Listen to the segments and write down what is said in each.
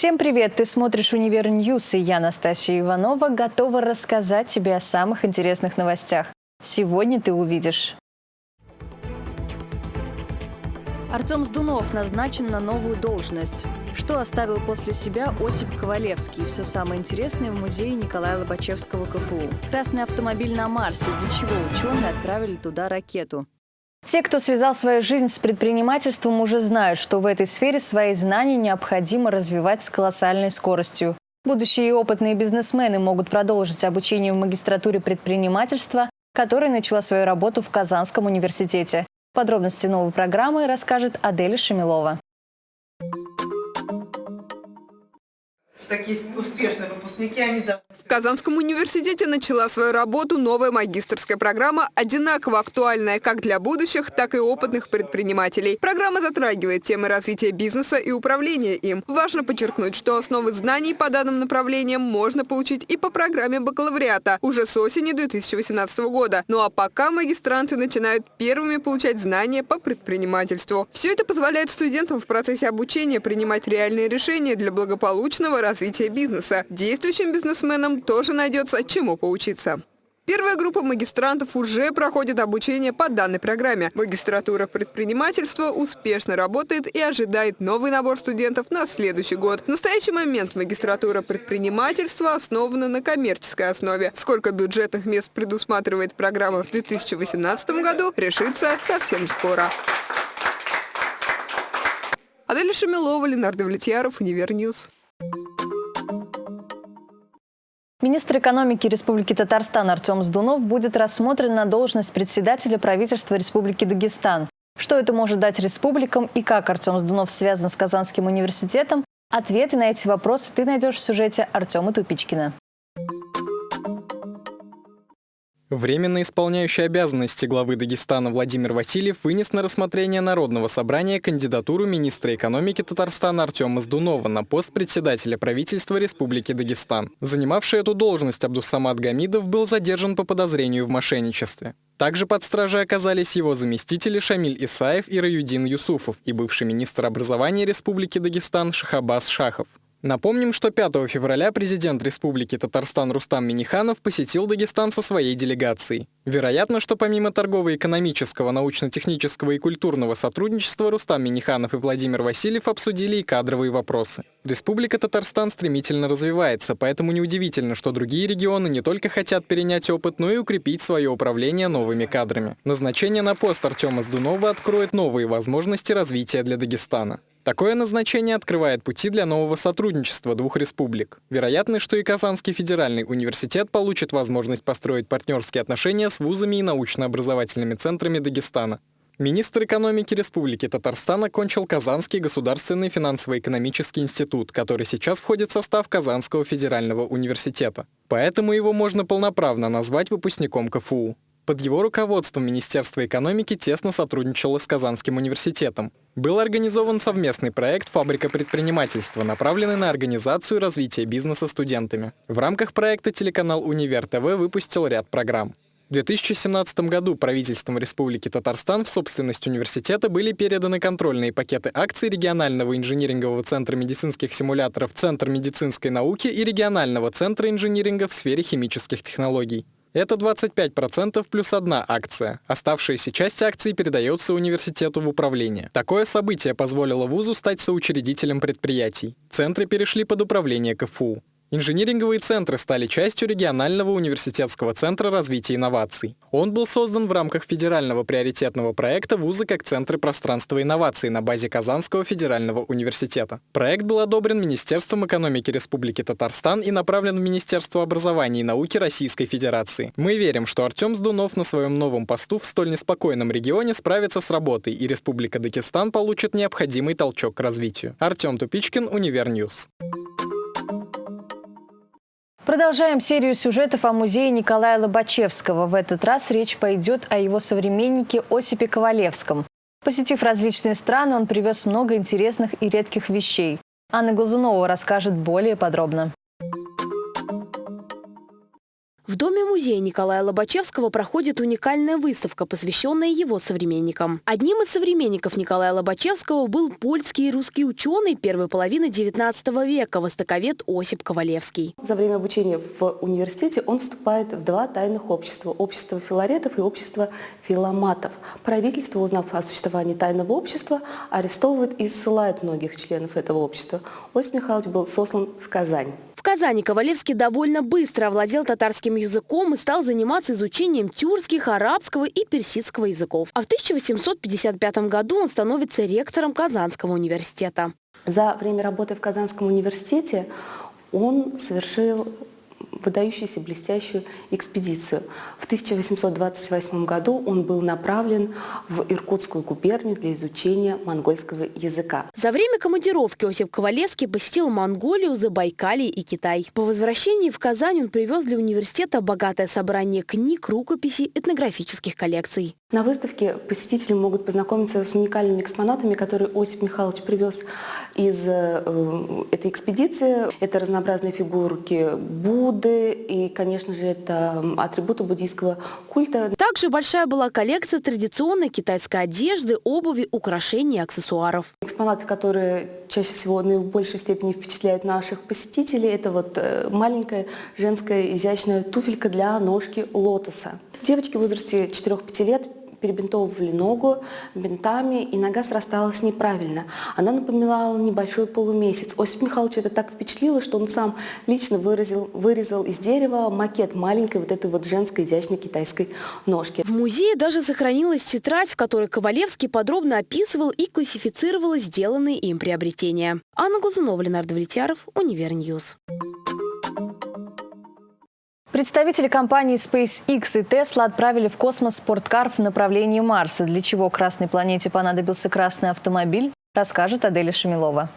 Всем привет! Ты смотришь «Универ News» и я, Анастасия Иванова, готова рассказать тебе о самых интересных новостях. Сегодня ты увидишь. Артем Здунов назначен на новую должность. Что оставил после себя Осип Ковалевский? Все самое интересное в музее Николая Лобачевского КФУ. Красный автомобиль на Марсе. Для чего ученые отправили туда ракету? Те, кто связал свою жизнь с предпринимательством, уже знают, что в этой сфере свои знания необходимо развивать с колоссальной скоростью. Будущие опытные бизнесмены могут продолжить обучение в магистратуре предпринимательства, которая начала свою работу в Казанском университете. Подробности новой программы расскажет Аделя Шамилова. Такие успешные выпускники, они В Казанском университете начала свою работу новая магистрская программа, одинаково актуальная как для будущих, так и опытных предпринимателей. Программа затрагивает темы развития бизнеса и управления им. Важно подчеркнуть, что основы знаний по данным направлениям можно получить и по программе бакалавриата уже с осени 2018 года. Ну а пока магистранты начинают первыми получать знания по предпринимательству. Все это позволяет студентам в процессе обучения принимать реальные решения для благополучного развития развития бизнеса. Действующим бизнесменам тоже найдется чему поучиться. Первая группа магистрантов уже проходит обучение по данной программе. Магистратура предпринимательства успешно работает и ожидает новый набор студентов на следующий год. В настоящий момент магистратура предпринимательства основана на коммерческой основе. Сколько бюджетных мест предусматривает программа в 2018 году, решится совсем скоро. Аделя Шамилова, Ленар Довлетьяров, Универ News. Министр экономики Республики Татарстан Артем Здунов будет рассмотрен на должность председателя правительства Республики Дагестан. Что это может дать республикам и как Артем Здунов связан с Казанским университетом? Ответы на эти вопросы ты найдешь в сюжете Артема Тупичкина. Временно исполняющий обязанности главы Дагестана Владимир Васильев вынес на рассмотрение Народного собрания кандидатуру министра экономики Татарстана Артема Здунова на пост председателя правительства Республики Дагестан. Занимавший эту должность Абдусамад Гамидов был задержан по подозрению в мошенничестве. Также под стражей оказались его заместители Шамиль Исаев и Раюдин Юсуфов и бывший министр образования Республики Дагестан Шахабас Шахов. Напомним, что 5 февраля президент Республики Татарстан Рустам Миниханов посетил Дагестан со своей делегацией. Вероятно, что помимо торгово-экономического, научно-технического и культурного сотрудничества Рустам Миниханов и Владимир Васильев обсудили и кадровые вопросы. Республика Татарстан стремительно развивается, поэтому неудивительно, что другие регионы не только хотят перенять опыт, но и укрепить свое управление новыми кадрами. Назначение на пост Артема Сдунова откроет новые возможности развития для Дагестана. Такое назначение открывает пути для нового сотрудничества двух республик. Вероятно, что и Казанский федеральный университет получит возможность построить партнерские отношения с вузами и научно-образовательными центрами Дагестана. Министр экономики Республики Татарстан окончил Казанский государственный финансово-экономический институт, который сейчас входит в состав Казанского федерального университета. Поэтому его можно полноправно назвать выпускником КФУ. Под его руководством Министерство экономики тесно сотрудничало с Казанским университетом. Был организован совместный проект «Фабрика предпринимательства», направленный на организацию и развитие бизнеса студентами. В рамках проекта телеканал «Универ ТВ» выпустил ряд программ. В 2017 году правительством Республики Татарстан в собственность университета были переданы контрольные пакеты акций регионального инжинирингового центра медицинских симуляторов Центр медицинской науки и регионального центра инжиниринга в сфере химических технологий. Это 25% плюс одна акция. Оставшаяся часть акций передается университету в управление. Такое событие позволило вузу стать соучредителем предприятий. Центры перешли под управление КФУ. Инжиниринговые центры стали частью регионального университетского центра развития инноваций. Он был создан в рамках федерального приоритетного проекта вузы как центры пространства инноваций» на базе Казанского федерального университета. Проект был одобрен Министерством экономики Республики Татарстан и направлен в Министерство образования и науки Российской Федерации. Мы верим, что Артем Здунов на своем новом посту в столь неспокойном регионе справится с работой, и Республика Дагестан получит необходимый толчок к развитию. Артем Тупичкин, Универ News. Продолжаем серию сюжетов о музее Николая Лобачевского. В этот раз речь пойдет о его современнике Осипе Ковалевском. Посетив различные страны, он привез много интересных и редких вещей. Анна Глазунова расскажет более подробно. В Доме-музее Николая Лобачевского проходит уникальная выставка, посвященная его современникам. Одним из современников Николая Лобачевского был польский и русский ученый первой половины XIX века, востоковед Осип Ковалевский. За время обучения в университете он вступает в два тайных общества – общество филаретов и общество филоматов. Правительство, узнав о существовании тайного общества, арестовывает и ссылает многих членов этого общества. Осип Михайлович был сослан в Казань. В Казани Ковалевский довольно быстро овладел татарским языком и стал заниматься изучением тюркских, арабского и персидского языков. А в 1855 году он становится ректором Казанского университета. За время работы в Казанском университете он совершил выдающуюся блестящую экспедицию. В 1828 году он был направлен в Иркутскую губернию для изучения монгольского языка. За время командировки Осип Ковалевский посетил Монголию, Забайкалье и Китай. По возвращении в Казань он привез для университета богатое собрание книг, рукописей, этнографических коллекций. На выставке посетители могут познакомиться с уникальными экспонатами, которые Осип Михайлович привез из э, этой экспедиции. Это разнообразные фигурки Будды и, конечно же, это атрибуты буддийского культа. Также большая была коллекция традиционной китайской одежды, обуви, украшений и аксессуаров. Экспонаты, которые чаще всего в большей степени впечатляют наших посетителей, это вот э, маленькая женская изящная туфелька для ножки лотоса. Девочки в возрасте 4-5 лет перебинтовывали ногу бинтами, и нога срасталась неправильно. Она напоминала небольшой полумесяц. Осипа Михайловича это так впечатлило, что он сам лично выразил, вырезал из дерева макет маленькой вот этой вот женской изящной китайской ножки. В музее даже сохранилась тетрадь, в которой Ковалевский подробно описывал и классифицировал сделанные им приобретения. Анна Глазунова, Ленар Довлетьяров, Универ News. Представители компаний SpaceX и Tesla отправили в космос спорткар в направлении Марса. Для чего Красной планете понадобился красный автомобиль, расскажет Аделя Шамилова.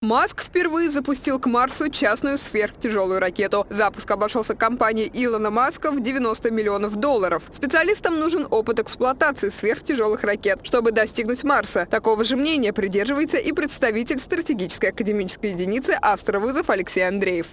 Маск впервые запустил к Марсу частную сверхтяжелую ракету. Запуск обошелся компании Илона Маска в 90 миллионов долларов. Специалистам нужен опыт эксплуатации сверхтяжелых ракет, чтобы достигнуть Марса. Такого же мнения придерживается и представитель стратегической академической единицы «Астровызов» Алексей Андреев.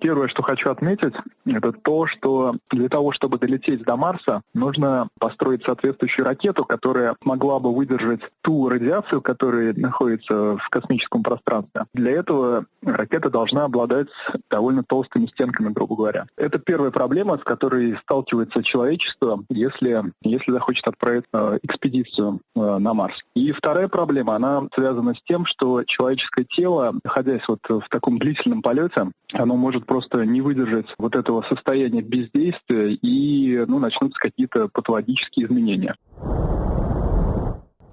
Первое, что хочу отметить, это то, что для того, чтобы долететь до Марса, нужно построить соответствующую ракету, которая могла бы выдержать ту радиацию, которая находится в космическом пространстве. Для этого ракета должна обладать довольно толстыми стенками, грубо говоря. Это первая проблема, с которой сталкивается человечество, если, если захочет отправить э, экспедицию э, на Марс. И вторая проблема, она связана с тем, что человеческое тело, находясь вот в таком длительном полете, оно может просто не выдержать вот этого состояния бездействия и ну, начнутся какие-то патологические изменения.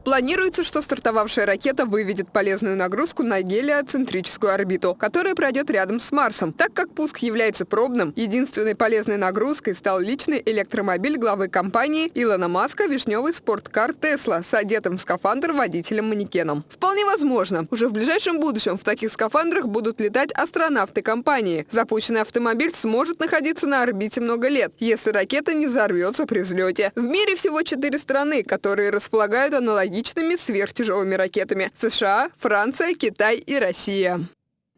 Планируется, что стартовавшая ракета выведет полезную нагрузку на гелиоцентрическую орбиту, которая пройдет рядом с Марсом. Так как пуск является пробным, единственной полезной нагрузкой стал личный электромобиль главы компании Илона Маска «Вишневый спорткар Тесла» с одетым в скафандр водителем-манекеном. Вполне возможно, уже в ближайшем будущем в таких скафандрах будут летать астронавты компании. Запущенный автомобиль сможет находиться на орбите много лет, если ракета не взорвется при взлете. В мире всего четыре страны, которые располагают аналогичными аналогичными сверхтяжелыми ракетами – США, Франция, Китай и Россия.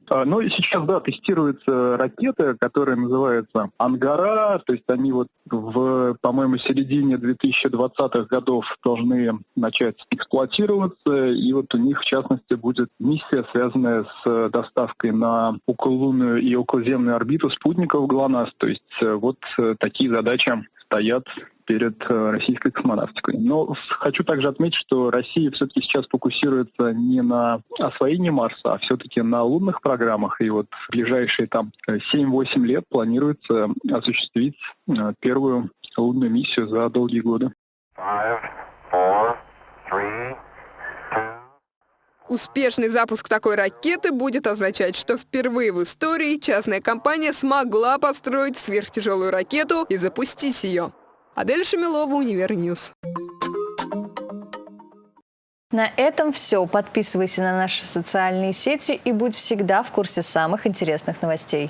А, ну и сейчас, да, тестируются ракеты, которые называются «Ангара», то есть они вот в, по-моему, середине 2020-х годов должны начать эксплуатироваться, и вот у них, в частности, будет миссия, связанная с доставкой на окололунную и околоземную орбиту спутников ГЛОНАСС, то есть э, вот э, такие задачи стоят перед э, российской космонавтикой. Но хочу также отметить, что Россия все-таки сейчас фокусируется не на освоении Марса, а все-таки на лунных программах. И вот в ближайшие там 7-8 лет планируется осуществить э, первую лунную миссию за долгие годы. Успешный запуск такой ракеты будет означать, что впервые в истории частная компания смогла построить сверхтяжелую ракету и запустить ее. Аделя Шамилова, Универ News. На этом все. Подписывайся на наши социальные сети и будь всегда в курсе самых интересных новостей.